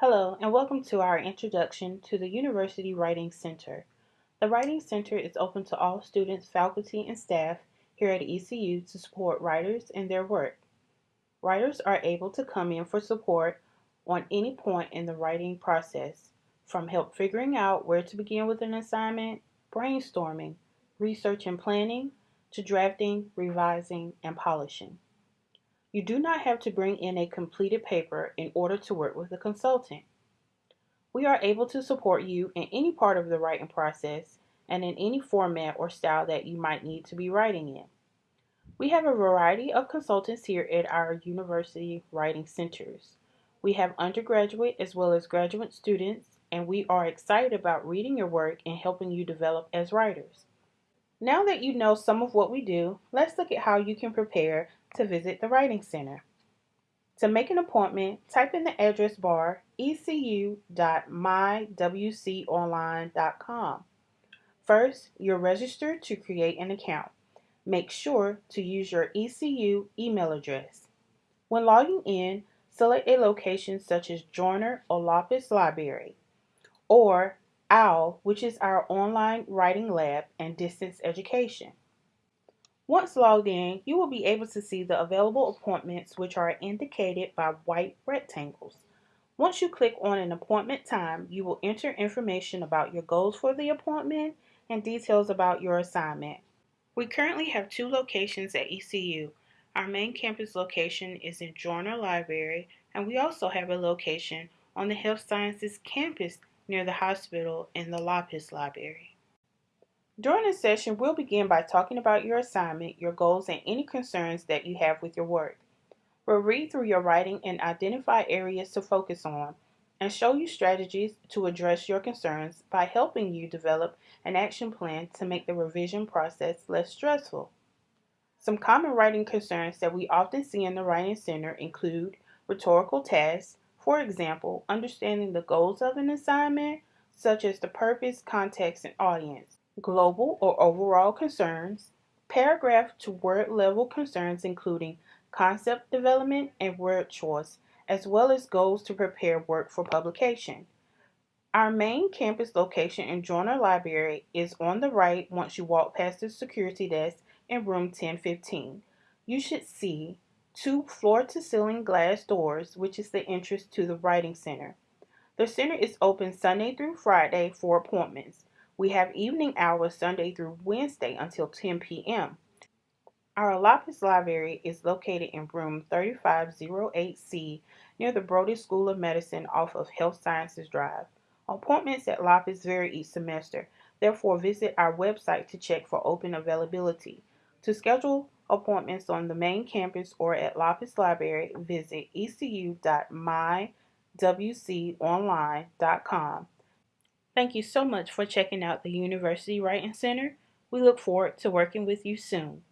Hello, and welcome to our introduction to the University Writing Center. The Writing Center is open to all students, faculty, and staff here at ECU to support writers in their work. Writers are able to come in for support on any point in the writing process, from help figuring out where to begin with an assignment, brainstorming, research and planning, to drafting, revising, and polishing. You do not have to bring in a completed paper in order to work with a consultant. We are able to support you in any part of the writing process and in any format or style that you might need to be writing in. We have a variety of consultants here at our university writing centers. We have undergraduate as well as graduate students, and we are excited about reading your work and helping you develop as writers. Now that you know some of what we do, let's look at how you can prepare to visit the Writing Center. To make an appointment, type in the address bar ecu.mywconline.com. First, you're registered to create an account. Make sure to use your ECU email address. When logging in, select a location such as Joyner or Laupus Library, or OWL, which is our online writing lab and distance education. Once logged in, you will be able to see the available appointments which are indicated by white rectangles. Once you click on an appointment time, you will enter information about your goals for the appointment and details about your assignment. We currently have two locations at ECU. Our main campus location is in Joyner Library, and we also have a location on the Health Sciences campus near the hospital in the Laupus Library. During this session, we'll begin by talking about your assignment, your goals, and any concerns that you have with your work. We'll read through your writing and identify areas to focus on and show you strategies to address your concerns by helping you develop an action plan to make the revision process less stressful. Some common writing concerns that we often see in the Writing Center include rhetorical tasks, for example, understanding the goals of an assignment, such as the purpose, context, and audience global or overall concerns, paragraph to word level concerns including concept development and word choice, as well as goals to prepare work for publication. Our main campus location in Joyner Library is on the right once you walk past the security desk in room 1015. You should see two floor to ceiling glass doors, which is the entrance to the Writing Center. The center is open Sunday through Friday for appointments. We have evening hours Sunday through Wednesday until 10 p.m. Our Laupus Library is located in room 3508C near the Brody School of Medicine off of Health Sciences Drive. Appointments at Laupus vary each semester, therefore visit our website to check for open availability. To schedule appointments on the main campus or at Laupus Library, visit ecu.mywconline.com. Thank you so much for checking out the University Writing Center. We look forward to working with you soon.